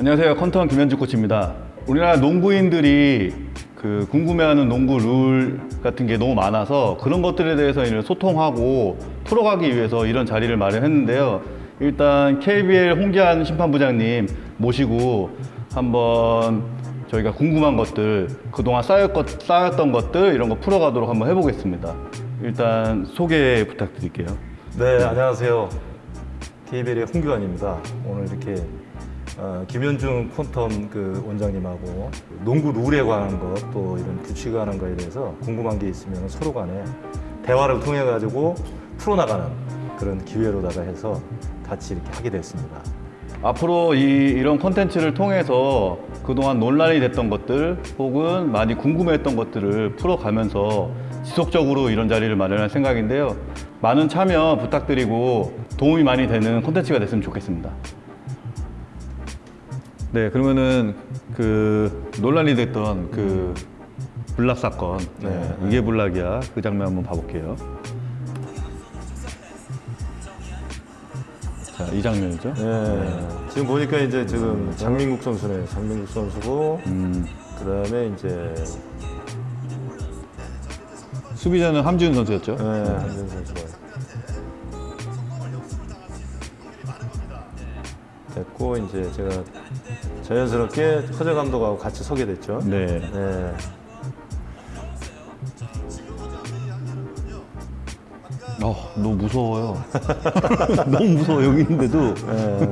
안녕하세요. 컨턴 김현주 코치입니다. 우리나라 농구인들이 그 궁금해하는 농구 룰 같은 게 너무 많아서 그런 것들에 대해서 소통하고 풀어가기 위해서 이런 자리를 마련했는데요. 일단 KBL 홍기한 심판부장님 모시고 한번 저희가 궁금한 것들 그동안 쌓였 것, 쌓였던 것들 이런 거 풀어가도록 한번 해보겠습니다. 일단 소개 부탁드릴게요. 네, 안녕하세요. KBL의 홍규환입니다. 오늘 이렇게 어, 김현중 콘텀 그 원장님하고 농구 룰에 관한 것, 또 이런 규칙에 관한 거에 대해서 궁금한 게 있으면 서로 간에 대화를 통해 가지고 풀어나가는 그런 기회로다가 해서 같이 이렇게 하게 됐습니다. 앞으로 이, 이런 콘텐츠를 통해서 그동안 논란이 됐던 것들 혹은 많이 궁금했던 것들을 풀어가면서 지속적으로 이런 자리를 마련할 생각인데요. 많은 참여 부탁드리고 도움이 많이 되는 콘텐츠가 됐으면 좋겠습니다. 네, 그러면은 그 논란이 됐던 그 불락 사건, 네, 이게 불락이야 그 장면 한번 봐볼게요. 자, 이 장면이죠. 네. 지금 보니까 이제 지금 장민국 선수네. 장민국 선수고, 음, 그 다음에 이제, 수비자는 함지훈 선수였죠. 네, 한준 선수가. 됐고, 이제 제가 자연스럽게 허재 감독하고 같이 서게 됐죠. 네. 네. 어, 너무 무서워요. 너무 무서워 여기 있는데도. 예.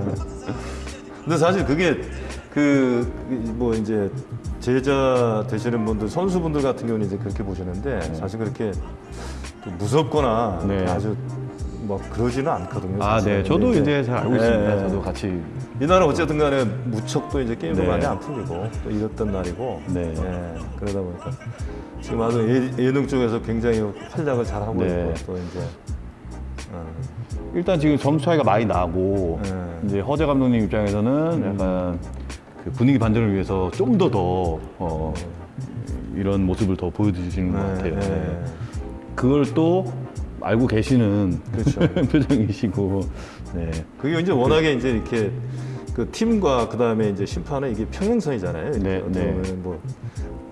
근데 사실 그게 그 뭐 이제 제자 되시는 분들 선수분들 같은 경우는 이제 그렇게 보시는데 사실 그렇게 또 무섭거나 네. 아주 뭐 그러지는 않거든요. 아. 네. 저도 근데 이제 잘 알고 예, 있습니다. 예. 저도 같이. 이 날은 어쨌든 간에 무척 또 이제 게임도 네. 많이 안 풀리고 또 이랬던 날이고 네. 예, 그러다 보니까 지금 아주 예, 예능 쪽에서 굉장히 활약을 잘 하고 네. 있고 또 이제 어, 일단 지금 점수 차이가 많이 나고 네. 이제 허재 감독님 입장에서는 약간 그 분위기 반전을 위해서 좀 더더 어, 이런 모습을 더 보여주시는 것 같아요. 네. 네. 그걸 또 알고 계시는 그렇죠. 표정이시고. 네. 그게 이제 워낙에 이제 이렇게 그 팀과 그 다음에 이제 심판은 이게 평행선이잖아요. 네, 네. 뭐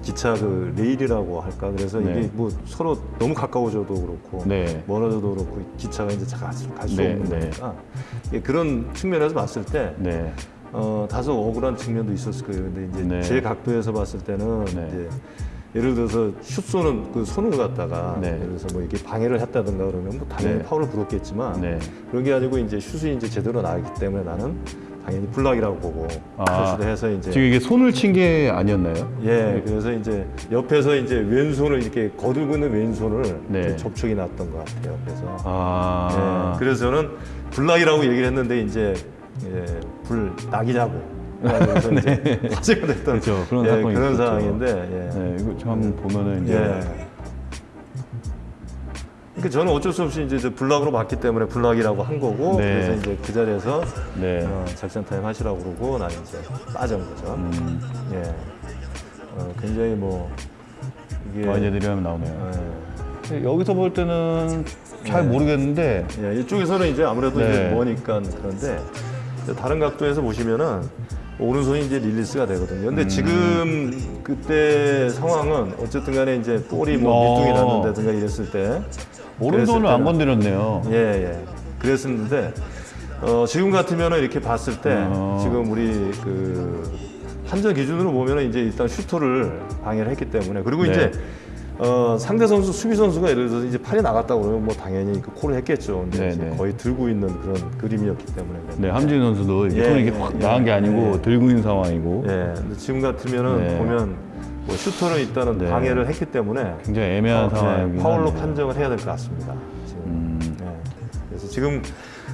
기차 그 레일이라고 할까. 그래서 네. 이게 뭐 서로 너무 가까워져도 그렇고 네. 멀어져도 그렇고 기차가 이제 갈수 네, 없는 네. 거니까 이게 그런 측면에서 봤을 때 네. 어, 다소 억울한 측면도 있었을 거예요. 근데 이제 네. 제 각도에서 봤을 때는 네. 이제 예를 들어서 슛 쏘는 그 손을 갖다가 네. 예를 들어서 뭐 이렇게 방해를 했다든가 그러면 뭐 당연히 네. 파울을 불었겠지만 네. 그런 게 아니고 이제 슛이 이제 제대로 나왔기 때문에 나는 당연히 블락이라고 보고 아, 해서 이제 지금 이게 손을 친 게 아니었나요? 예 그래서 이제 옆에서 이제 왼손을 이렇게 거들고 있는 왼손을 네. 접촉이 났던 것 같아요. 그래서 아. 예, 그래서 저는 block이라고 얘기를 했는데 이제 예, 불낙이냐고 그래서 이제 화제가 됐던 네. 그렇죠. 그런 예, 사건이 그런 있었죠. 상황인데 예. 네, 이거 좀 한번 보면은 이제 예. 그러니까 저는 어쩔 수 없이 이제 block으로 봤기 때문에 block이라고 한 거고 네. 그래서 이제 그 자리에서 네. 어, 작전 타임 하시라고 그러고 나는 이제 빠진 거죠. 음, 예. 어, 굉장히 뭐 이게 와이제들이 하면 나오네요. 예. 여기서 볼 때는 잘 네. 모르겠는데 예, 이쪽에서는 이제 아무래도 네. 이제 머니까 그런데 이제 다른 각도에서 보시면은 오른손이 이제 릴리스가 되거든요. 음. 근데 지금 그때 상황은 어쨌든 간에 이제 볼이 뭐 어. 밑둥이 났는다든가 이랬을 때 오른손을 안 건드렸네요. 예, 예. 그랬었는데 어, 지금 같으면은 이렇게 봤을 때 어. 지금 우리 그 판정 기준으로 보면은 이제 일단 슈터를 방해를 했기 때문에 그리고 네. 이제 어, 상대 선수 수비 선수가 예를 들어서 이제 팔이 나갔다고 그러면 뭐 당연히 그 콜을 했겠죠. 근데 네, 네. 거의 들고 있는 그런 그림이었기 때문에. 네, 함진 선수도 예, 손이 이렇게 예, 확 예. 나간 게 아니고 예. 들고 있는 상황이고 예. 근데 지금 같으면은 네. 보면 뭐 슈터는 일단은 네. 방해를 했기 때문에 굉장히 애매한 어, 네, 상황이긴 파울로 하네요. 판정을 해야 될 것 같습니다. 지금. 음, 네. 그래서 지금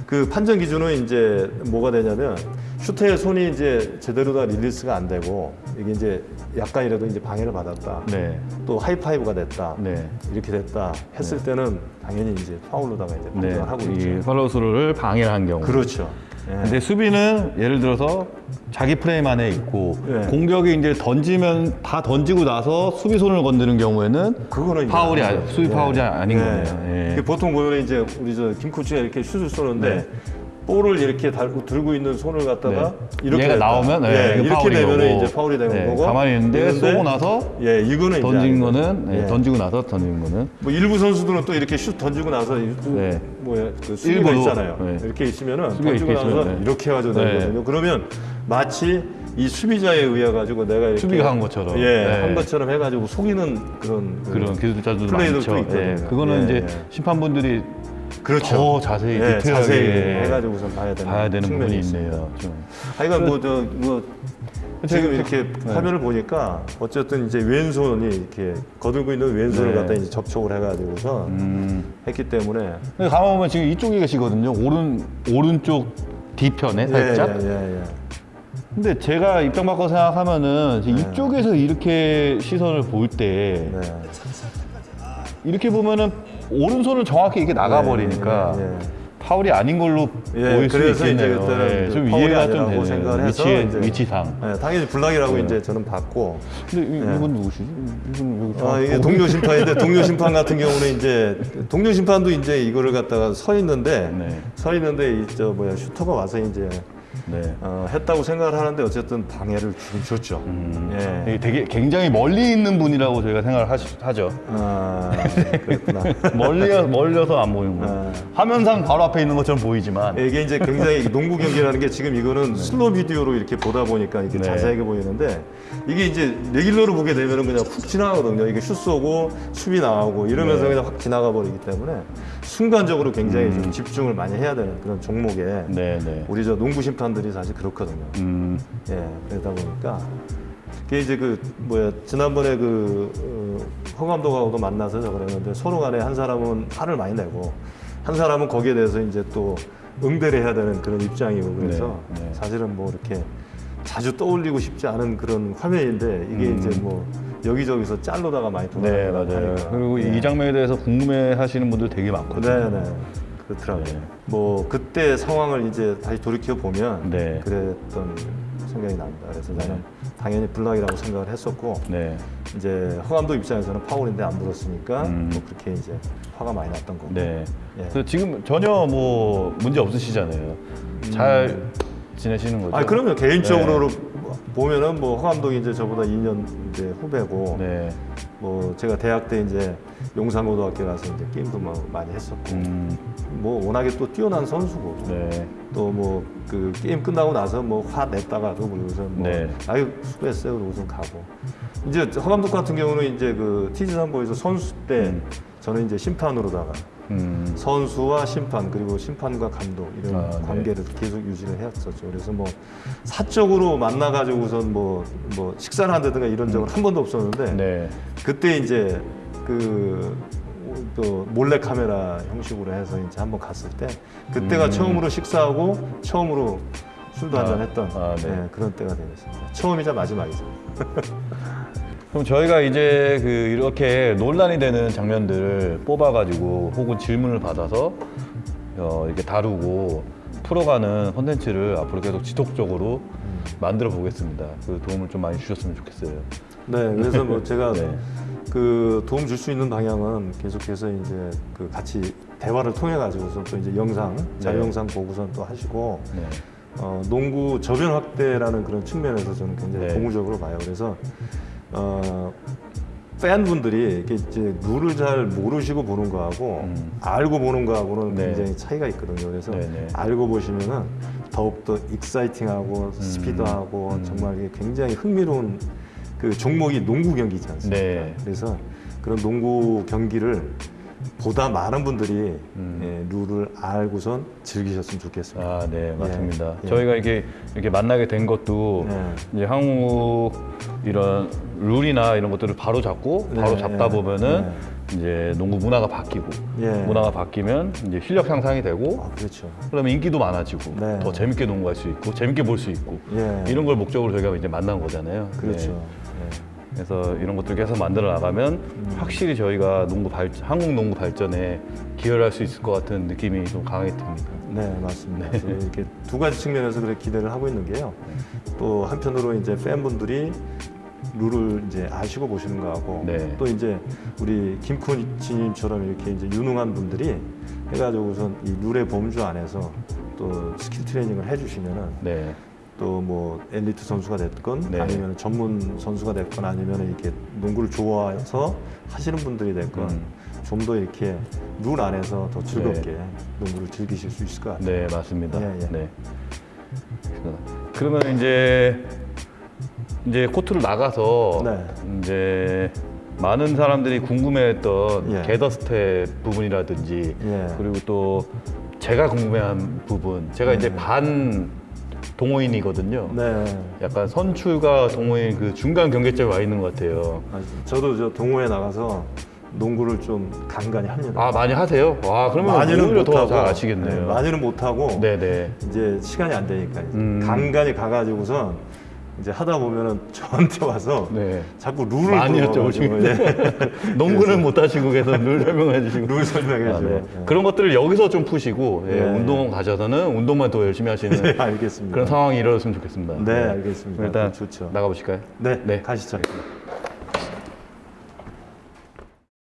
그 판정 기준은 이제 뭐가 되냐면 슈터의 손이 이제 제대로 다 릴리스가 안 되고 이게 이제 약간이라도 이제 방해를 받았다. 네, 또 하이파이브가 됐다. 네, 이렇게 됐다 했을 때는 당연히 이제 파울로다가 이제 네. 판정을 하고 이 있죠. 팔로우스루를 방해를 한 경우. 그렇죠. 예. 근데 수비는 예를 들어서 자기 프레임 안에 있고 네. 공격이 이제 던지면 다 던지고 나서 수비 손을 건드는 경우에는 그거는 파울이. 아니- 수비 파울이 아닌 거네요. 예. 그 보통 보면 이제 우리 저 김 코치가 이렇게 슛을 쏘는데 네. 볼을 이렇게 달고 들고 있는 손을 갖다가 네. 이렇게 얘가. 나오면 네, 예, 이거 이렇게 되면. 이제 파울이 되는 네, 거고 가만히 있는데 쏘고 나서 예 이거는 던진. 거는 네, 예. 던지고 나서 던진 거는 뭐 일부 선수들은 또 이렇게 슛 던지고 나서 이- 네. 뭐야 그 수비가 있잖아요. 네. 이렇게 있으면은 던지고 이렇게 나서 있으면, 네. 이렇게 해가지고 네. 던지거든요. 그러면 마치 이 수비자에 의해 가지고 내가 이렇게 수비가 한 것처럼. 예, 네. 한 것처럼 해가지고 속이는 그런 그 그런 기술자들도 플레이들도 많죠. 예, 그거는 예, 이제 예. 심판분들이 그렇죠. 더 자세히 예, 디테일하게 자세히 해가지고 우선 봐야 되는 봐야 되는 부분이. 있네요. 좀. 하여간 뭐저 뭐 지금 이렇게 네. 화면을 보니까 어쨌든 이제 왼손이 이렇게 거들고 있는 왼손을 네. 갖다 이제 접촉을 해가지고서 음. 했기 때문에 근데 가만 보면 지금 이쪽에 계시거든요. 오른 오른쪽 뒤편에 살짝. 예, 예, 예. 근데 제가 입장 바꿔 생각하면은 네. 이쪽에서 이렇게 시선을 볼때 네. 이렇게 보면은 오른손은 정확히 이렇게 나가버리니까 예, 예, 예. 파울이 아닌 걸로 예, 보일 수 있겠네요. 그때는 예, 그좀 이해가 좀 되네요. 생각을 해서 위치, 위치상. 예, 당연히 블락이라고 네. 이제 저는 봤고 근데 이, 예. 이건 누구시지? 이분 아, 이게 어, 동료 심판인데 동료 심판 같은 경우는 이제 동료 심판도 이제 이거를 갖다가 서 있는데 네. 서 있는데 이 저 뭐야 슈터가 와서 이제 네. 어, 했다고 생각을 하는데 어쨌든 방해를 주긴 줬죠. 음, 예. 되게 굉장히 멀리 있는 분이라고 저희가 생각을 하시, 하죠. 아, 그렇구나. 멀리 멀려서 안 보이는 거. 아. 화면상 바로 앞에 있는 것처럼 보이지만 이게 이제 굉장히 농구 경기라는 게 지금 이거는 슬로 비디오로 이렇게 보다 보니까 이렇게 네. 자세하게 보이는데 이게 이제 레귤러로 보게 되면은 그냥 훅 지나가거든요. 이게 슛 쏘고 수비 나오고 이러면서 네. 그냥 확 지나가 버리기 때문에 순간적으로 굉장히 좀 집중을 많이 해야 되는 그런 종목에 음. 네, 네. 우리 저 농구 심판들 이 사실 그렇거든요. 음, 예, 그러다 보니까 그게 이제 그 뭐야 지난번에 그 어, 허 감독하고도 만나서 그랬는데 서로 간에 한 사람은 화를 많이 내고 한 사람은 거기에 대해서 이제 또 응대를 해야 되는 그런 입장이고 그래서 네, 네. 사실은 뭐 이렇게 자주 떠올리고 싶지 않은 그런 화면인데 이게 음. 이제 뭐 여기저기서 짤로다가 많이 네, 돌아가고 맞아요. 하니까. 그리고 예. 이 장면에 대해서 궁금해 하시는 분들 되게 많거든요. 네, 네. 그렇더라고요. 네. 뭐 그때 상황을 이제 다시 돌이켜 보면 네. 그랬던 생각이 납니다. 그래서 네. 나는 당연히 블락이라고 생각을 했었고 네. 이제 허감독 입장에서는 파울인데 안 불었으니까 음. 뭐 그렇게 이제 화가 많이 났던 거고. 네. 예. 그래서 지금 전혀 뭐 문제 없으시잖아요. 잘 지내시는 거죠? 아 그러면 개인적으로 보면은 뭐 허감독이 이제 저보다 2년 이제 후배고 네. 뭐 제가 대학 때 이제 용산고등학교 가서 이제 게임도 뭐 많이 했었고 음, 뭐 워낙에 또 뛰어난 선수고 네. 또뭐 그 게임 끝나고 나서 뭐 화 냈다가도 그러고서 뭐 네. 아유 수고했어요 그러고서 가고 이제 허 감독 같은 경우는 이제 그 TG 삼보에서 선수 때 음. 저는 이제 심판으로다가 음, 선수와 심판 그리고 심판과 감독 이런 아, 네. 관계를 계속 유지를 해왔었죠. 그래서 뭐 사적으로 만나가지고선 뭐, 뭐 식사를 한다든가 이런 적은 한 번도 없었는데 음. 네. 그때 이제 그 또 몰래 카메라 형식으로 해서 이제 한번 갔을 때 그때가 음. 처음으로 식사하고 처음으로 술도 아, 한잔 했던 아, 네. 예, 그런 때가 되겠습니다. 처음이자 마지막이죠. 그럼 저희가 이제 그 이렇게 논란이 되는 장면들을 뽑아가지고 혹은 질문을 받아서 어, 이렇게 다루고 풀어가는 컨텐츠를 앞으로 계속 지속적으로 만들어 보겠습니다. 그 도움을 좀 많이 주셨으면 좋겠어요. 네, 그래서 뭐 제가 네. 그 도움 줄 수 있는 방향은 계속해서 이제 그 같이 대화를 통해 가지고서 또 이제 영상 자료 네. 영상 보고선 또 하시고 네. 어, 농구 저변 확대라는 그런 측면에서 저는 굉장히 네. 고무적으로 봐요. 그래서 어, 팬분들이 이렇게 이제 룰을 잘 모르시고 보는 거하고 음. 알고 보는 거하고는 네. 굉장히 차이가 있거든요. 그래서 네, 네. 알고 보시면은 더욱더 익사이팅하고 스피드하고 음. 정말 이게 굉장히 흥미로운 그 종목이 농구 경기지 않습니까? 네. 그래서 그런 농구 경기를 보다 많은 분들이 음. 예, 룰을 알고선 즐기셨으면 좋겠습니다. 아, 네, 맞습니다. 예. 저희가 이게 이렇게 만나게 된 것도 예. 이제 한국 이런 룰이나 이런 것들을 바로 잡고 바로 네, 잡다 예. 보면은 이제 농구 문화가 바뀌고 예. 문화가 바뀌면 이제 실력 향상이 되고 아, 그렇죠. 그러면 인기도 많아지고 네. 더 재밌게 농구할 수 있고 재밌게 볼 수 있고 예. 이런 걸 목적으로 저희가 이제 만난 거잖아요. 그렇죠. 네. 예. 그래서 이런 것들 계속 만들어 나가면 음. 확실히 저희가 농구 발 한국 농구 발전에 기여를 할 수 있을 것 같은 느낌이 좀 강하게 듭니다. 네, 맞습니다. 그래서 이렇게 두 가지 측면에서 그래 기대를 하고 있는 게요. 또 한편으로 이제 팬분들이 룰을 이제 아시고 보시는 거하고 네. 또 이제 우리 김코치님처럼 이렇게 이제 유능한 분들이 해가지고 우선 이 룰의 범주 안에서 또또 스킬 트레이닝을 해주시면은 네. 또 뭐 엘리트 선수가 됐건 네. 아니면 전문 선수가 됐건 아니면 이렇게 농구를 좋아해서 하시는 분들이 됐건 음. 좀더 이렇게 룰 안에서 더 즐겁게 농구를 즐기실 수 있을 것 같아요. 네, 맞습니다. 예, 예. 네. 그러면 이제 이제 코트를 나가서 네. 이제 많은 사람들이 궁금해했던 예. gather step 부분이라든지 예. 그리고 또 제가 궁금해한 부분 제가 이제 네. 반 동호인이거든요. 네. 약간 선출과 동호인 그 중간 경계점에 와 있는 것 같아요. 아, 저도 저 동호회 나가서 농구를 좀 간간히 합니다. 아 많이 하세요? 와 그러면 많이는 오히려 더 못하고 잘 아시겠네요. 네, 많이는 못하고 네네. 이제 시간이 안 되니까 음. 간간히 가가지고선 이제 하다 보면은 저한테 와서 네. 자꾸 룰을 많이 여쭤보시고 예. 농구는 못 하시고 계속 룰 설명해 주시고 룰 설명해줘. 아, 네. 예. 그런 것들을 여기서 좀 푸시고 예, 네. 운동원 가셔서는 운동만 더 열심히 하시는 네, 알겠습니다. 그런 상황이 일어났으면 좋겠습니다. 네, 알겠습니다. 일단 좋죠. 나가 보실까요? 네, 네. 가시죠. 알겠습니다.